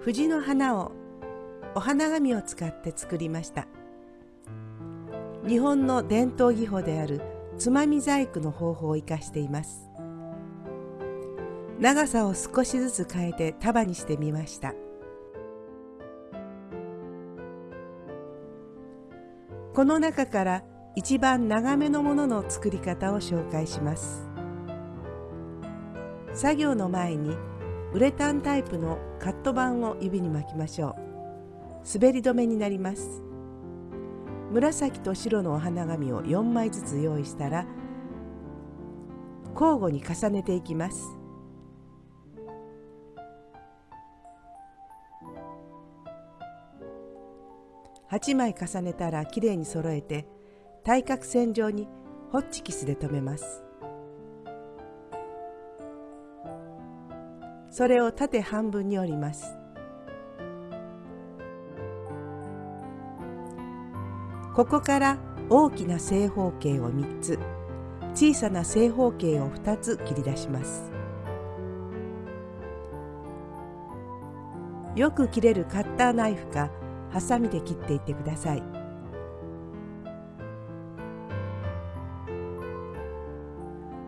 藤の花をお花紙を使って作りました。日本の伝統技法であるつまみ細工の方法を生かしています。長さを少しずつ変えて束にしてみました。この中から一番長めのものの作り方を紹介します。作業の前にウレタンタイプのカット板を指に巻きましょう。滑り止めになります。紫と白のお花紙を4枚ずつ用意したら交互に重ねていきます。8枚重ねたらきれいに揃えて対角線上にホッチキスで留めます。それを縦半分に折ります。ここから大きな正方形を3つ小さな正方形を2つ切り出します。よく切れるカッターナイフかハサミで切っていってください。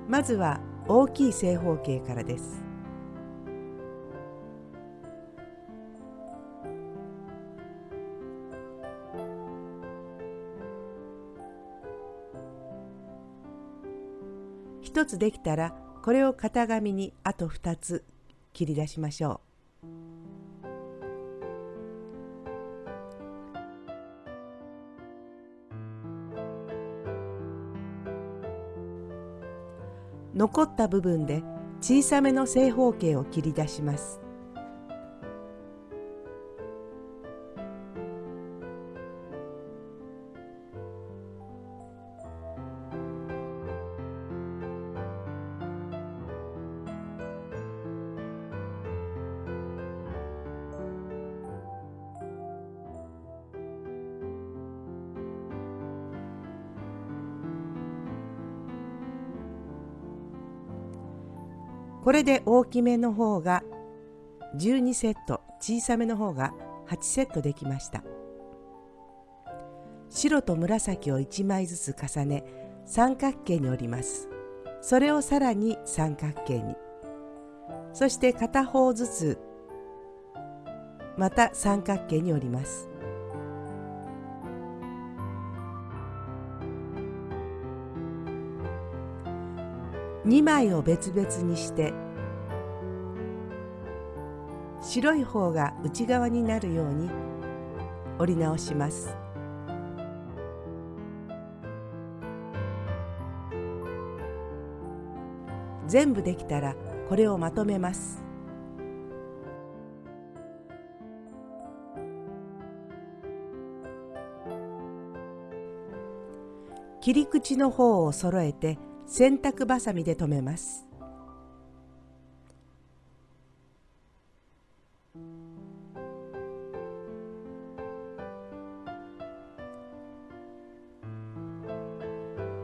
まずは大きい正方形からです。1つできたらこれを型紙にあと2つ切り出しましょう。残った部分で小さめの正方形を切り出します。これで大きめの方が12セット小さめの方が8セットできました。白と紫を1枚ずつ重ね三角形に折ります。それをさらに三角形に。そして片方ずつまた三角形に折ります。2枚を別々にして白い方が内側になるように折り直します。全部できたらこれをまとめます。切り口の方を揃えて洗濯ばさみで留めます。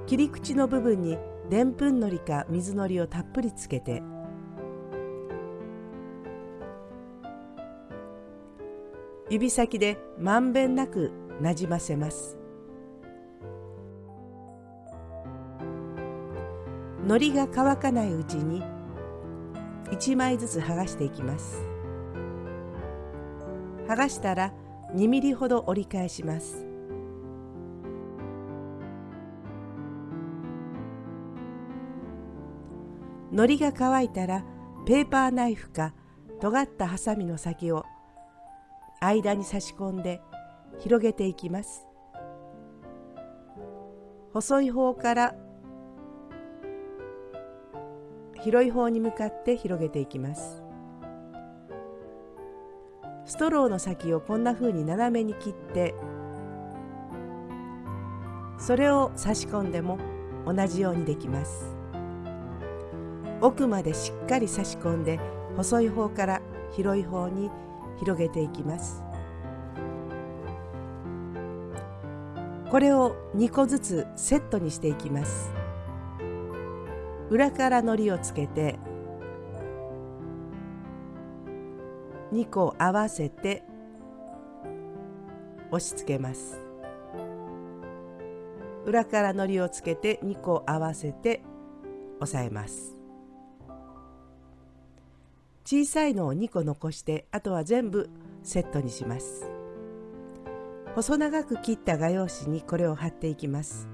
切り口の部分にでんぷんのりか水のりをたっぷりつけて。指先でまんべんなくなじませます。のりが乾かないうちに1枚ずつ剥がしていきます。剥がしたら2ミリほど折り返します。のりが乾いたらペーパーナイフか尖ったハサミの先を間に差し込んで広げていきます。細い方から広い方に向かって広げていきます。ストローの先をこんな風に斜めに切ってそれを差し込んでも同じようにできます。奥までしっかり差し込んで細い方から広い方に広げていきます。これを2個ずつセットにしていきます。裏からのりをつけて2個合わせて押し付けます。裏から糊をつけて2個合わせて押さえます。小さいのを2個残してあとは全部セットにします。細長く切った画用紙にこれを貼っていきます。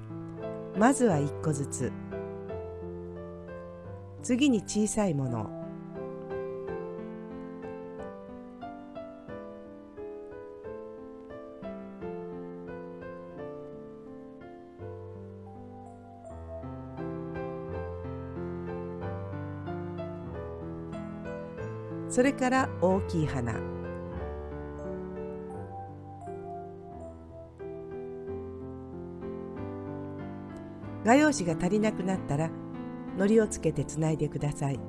まずは1個ずつ。次に小さいもの。それから大きい花。画用紙が足りなくなったら糊をつけてつないでください。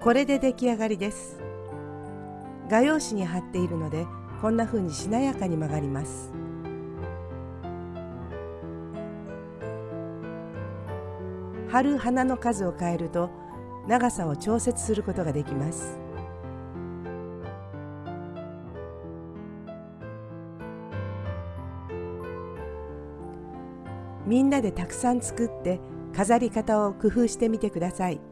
これで出来上がりです。画用紙に貼っているのでこんな風にしなやかに曲がります。貼る花の数を変えると長さを調節することができますみんなでたくさん作って飾り方を工夫してみてください。